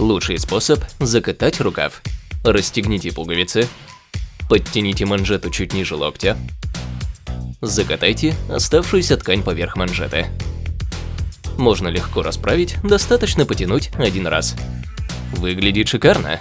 Лучший способ – закатать рукав. Расстегните пуговицы, подтяните манжету чуть ниже локтя, закатайте оставшуюся ткань поверх манжеты. Можно легко расправить, достаточно потянуть один раз. Выглядит шикарно.